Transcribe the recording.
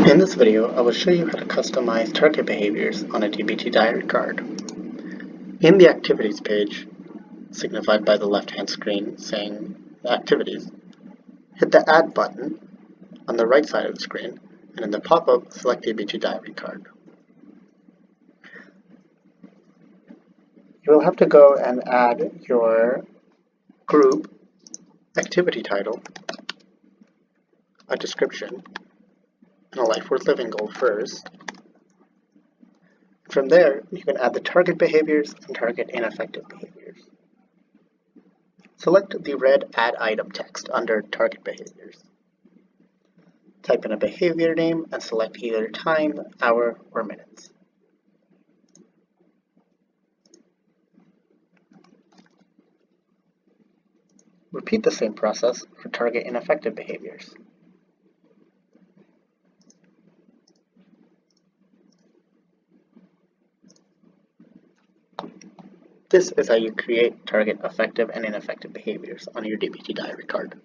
In this video, I will show you how to customize target behaviors on a DBT diary card. In the Activities page, signified by the left-hand screen saying Activities, hit the Add button on the right side of the screen, and in the pop-up, select DBT diary card. You will have to go and add your group, activity title, a description, and a life worth living goal first. From there, you can add the target behaviors and target ineffective behaviors. Select the red Add Item text under Target Behaviors. Type in a behavior name and select either time, hour, or minutes. Repeat the same process for target ineffective behaviors. This is how you create, target effective and ineffective behaviors on your DBT diary card.